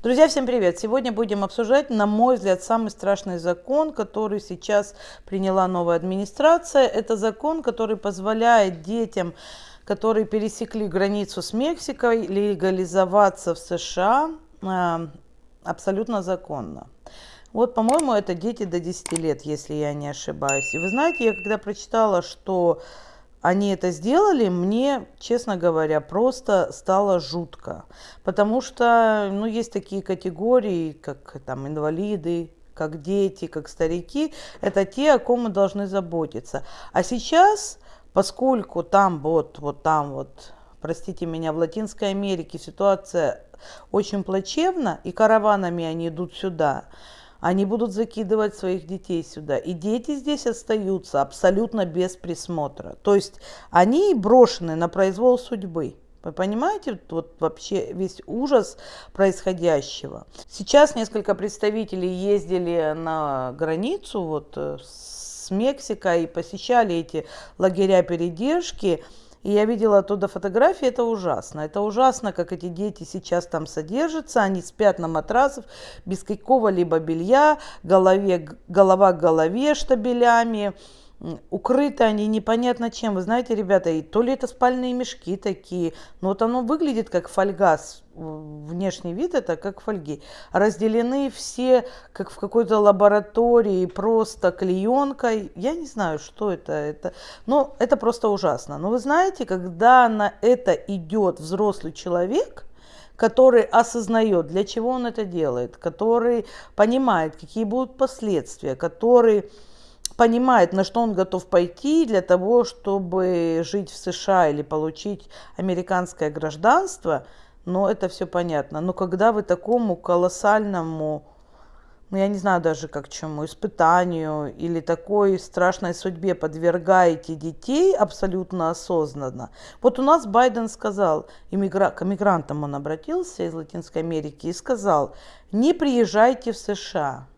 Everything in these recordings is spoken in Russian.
Друзья, всем привет! Сегодня будем обсуждать, на мой взгляд, самый страшный закон, который сейчас приняла новая администрация. Это закон, который позволяет детям, которые пересекли границу с Мексикой, легализоваться в США э, абсолютно законно. Вот, по-моему, это дети до 10 лет, если я не ошибаюсь. И вы знаете, я когда прочитала, что они это сделали, мне, честно говоря, просто стало жутко. Потому что, ну, есть такие категории, как там инвалиды, как дети, как старики. Это те, о ком мы должны заботиться. А сейчас, поскольку там вот, вот там вот, простите меня, в Латинской Америке ситуация очень плачевна, и караванами они идут сюда, они будут закидывать своих детей сюда. И дети здесь остаются абсолютно без присмотра. То есть они брошены на произвол судьбы. Вы понимаете вот вообще весь ужас происходящего? Сейчас несколько представителей ездили на границу вот э, с Мексикой и посещали эти лагеря передержки. И я видела оттуда фотографии, это ужасно. Это ужасно, как эти дети сейчас там содержатся. Они спят на матрасах без какого-либо белья, голове, голова к голове штабелями укрыты они непонятно чем. Вы знаете, ребята, и то ли это спальные мешки такие, но вот оно выглядит как фольга, внешний вид это как фольги. Разделены все, как в какой-то лаборатории, просто клеенкой. Я не знаю, что это. это но это просто ужасно. Но вы знаете, когда на это идет взрослый человек, который осознает, для чего он это делает, который понимает, какие будут последствия, который понимает, на что он готов пойти для того, чтобы жить в США или получить американское гражданство, но это все понятно. Но когда вы такому колоссальному, ну я не знаю даже как чему, испытанию или такой страшной судьбе подвергаете детей абсолютно осознанно. Вот у нас Байден сказал, иммигра... к мигрантам он обратился из Латинской Америки и сказал, не приезжайте в США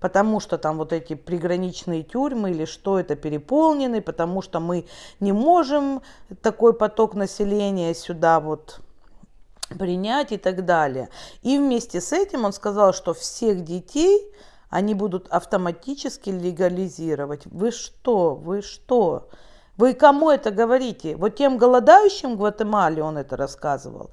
потому что там вот эти приграничные тюрьмы или что это переполнены, потому что мы не можем такой поток населения сюда вот принять и так далее. И вместе с этим он сказал, что всех детей они будут автоматически легализировать. Вы что? Вы что? Вы кому это говорите? Вот тем голодающим в Гватемале он это рассказывал.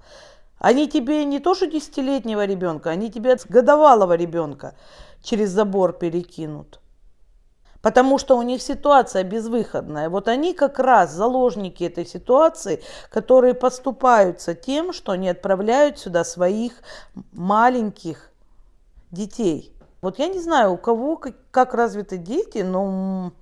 Они тебе не то что десятилетнего ребенка, они тебе годовалого ребенка через забор перекинут. Потому что у них ситуация безвыходная. Вот они как раз заложники этой ситуации, которые поступаются тем, что они отправляют сюда своих маленьких детей. Вот я не знаю, у кого как, как развиты дети, но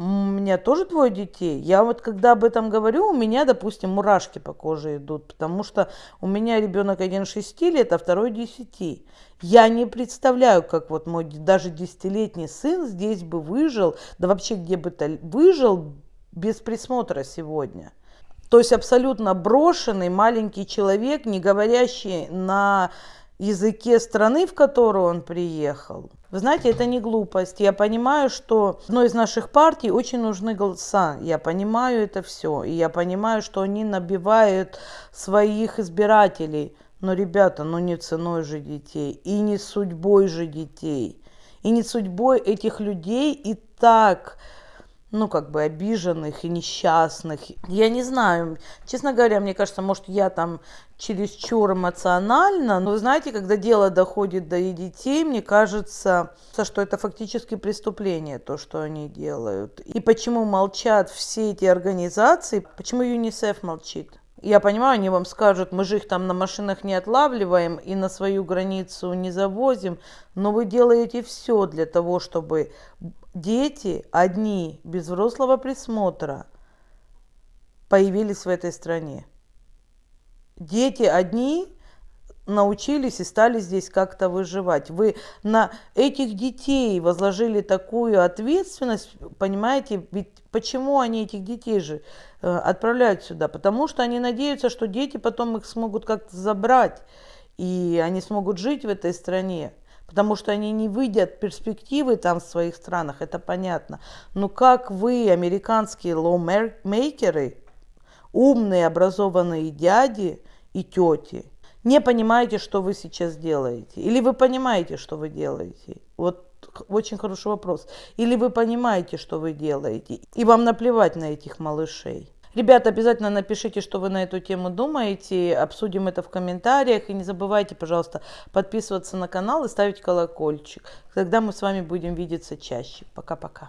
у меня тоже двое детей. Я вот когда об этом говорю, у меня, допустим, мурашки по коже идут, потому что у меня ребенок один 6 лет, а второй 10. Я не представляю, как вот мой даже десятилетний сын здесь бы выжил, да вообще где бы то выжил без присмотра сегодня. То есть абсолютно брошенный маленький человек, не говорящий на языке страны, в которую он приехал. Вы знаете, это не глупость. Я понимаю, что одной из наших партий очень нужны голоса. Я понимаю это все. И я понимаю, что они набивают своих избирателей. Но, ребята, ну не ценой же детей. И не судьбой же детей. И не судьбой этих людей и так ну, как бы обиженных и несчастных. Я не знаю, честно говоря, мне кажется, может, я там чересчур эмоционально, но, знаете, когда дело доходит до детей, мне кажется, что это фактически преступление, то, что они делают. И почему молчат все эти организации, почему ЮНИСЕФ молчит? Я понимаю, они вам скажут, мы же их там на машинах не отлавливаем и на свою границу не завозим, но вы делаете все для того, чтобы дети одни, без взрослого присмотра, появились в этой стране. Дети одни научились и стали здесь как-то выживать. Вы на этих детей возложили такую ответственность, понимаете, ведь почему они этих детей же э, отправляют сюда? Потому что они надеются, что дети потом их смогут как-то забрать, и они смогут жить в этой стране потому что они не видят перспективы там в своих странах, это понятно. Но как вы, американские lawmaker ы, умные, образованные дяди и тети, не понимаете, что вы сейчас делаете? Или вы понимаете, что вы делаете? Вот очень хороший вопрос. Или вы понимаете, что вы делаете, и вам наплевать на этих малышей? Ребята, обязательно напишите, что вы на эту тему думаете, обсудим это в комментариях. И не забывайте, пожалуйста, подписываться на канал и ставить колокольчик. Тогда мы с вами будем видеться чаще. Пока-пока.